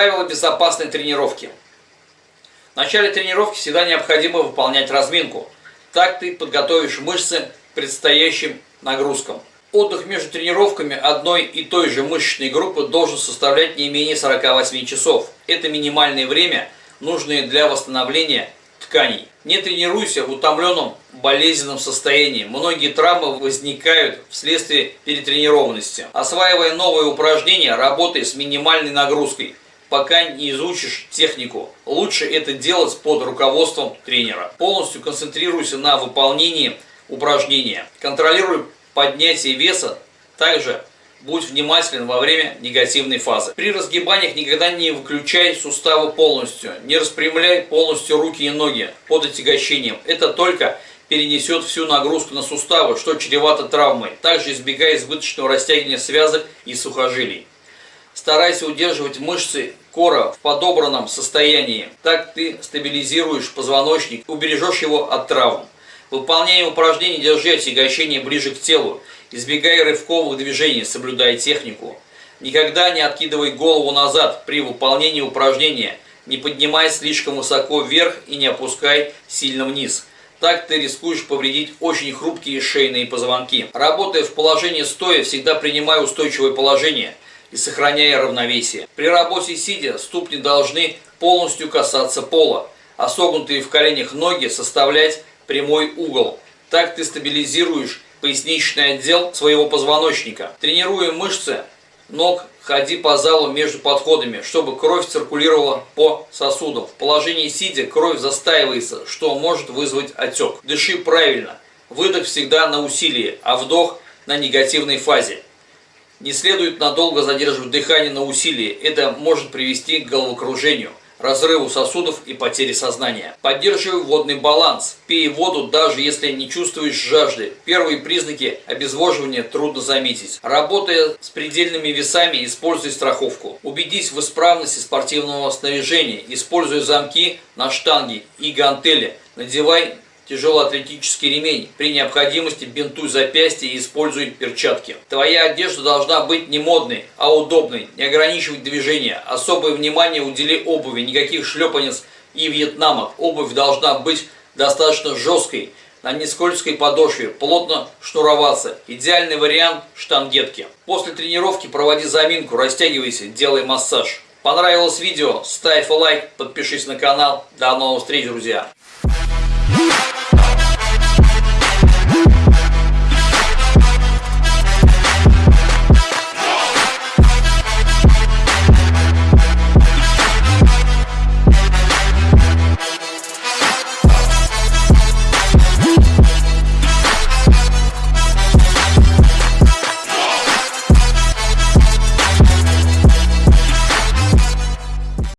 Правила безопасной тренировки. В начале тренировки всегда необходимо выполнять разминку. Так ты подготовишь мышцы к предстоящим нагрузкам. Отдых между тренировками одной и той же мышечной группы должен составлять не менее 48 часов. Это минимальное время, нужное для восстановления тканей. Не тренируйся в утомленном болезненном состоянии. Многие травмы возникают вследствие перетренированности. Осваивая новые упражнения, работай с минимальной нагрузкой, пока не изучишь технику. Лучше это делать под руководством тренера. Полностью концентрируйся на выполнении упражнения. Контролируй поднятие веса, также будь внимателен во время негативной фазы. При разгибаниях никогда не выключай суставы полностью, не распрямляй полностью руки и ноги под отягощением. Это только перенесет всю нагрузку на суставы, что чревато травмой. Также избегай избыточного растягивания связок и сухожилий. Старайся удерживать мышцы кора в подобранном состоянии. Так ты стабилизируешь позвоночник, убережешь его от травм. Выполняя упражнения, держи отягощение ближе к телу. Избегай рывковых движений, соблюдай технику. Никогда не откидывай голову назад при выполнении упражнения. Не поднимай слишком высоко вверх и не опускай сильно вниз. Так ты рискуешь повредить очень хрупкие шейные позвонки. Работая в положении стоя, всегда принимай устойчивое положение и сохраняя равновесие. При работе сидя ступни должны полностью касаться пола, а согнутые в коленях ноги составлять прямой угол. Так ты стабилизируешь поясничный отдел своего позвоночника. Тренируя мышцы ног, ходи по залу между подходами, чтобы кровь циркулировала по сосудам. В положении сидя кровь застаивается, что может вызвать отек. Дыши правильно. Выдох всегда на усилии, а вдох на негативной фазе. Не следует надолго задерживать дыхание на усилии, это может привести к головокружению разрыву сосудов и потере сознания. Поддерживай водный баланс. Пей воду, даже если не чувствуешь жажды. Первые признаки обезвоживания трудно заметить. Работая с предельными весами, используй страховку. Убедись в исправности спортивного снаряжения. Используй замки на штанге и гантели. Надевай тяжелоатлетический ремень. При необходимости бинтуй запястье и используй перчатки. Твоя одежда должна быть не модной, а удобной, не ограничивать движение. Особое внимание удели обуви, никаких шлепанец и вьетнамок. Обувь должна быть достаточно жесткой, на нескользкой подошве, плотно шнуроваться. Идеальный вариант штангетки. После тренировки проводи заминку, растягивайся, делай массаж. Понравилось видео? Ставь лайк, подпишись на канал. До новых встреч, друзья!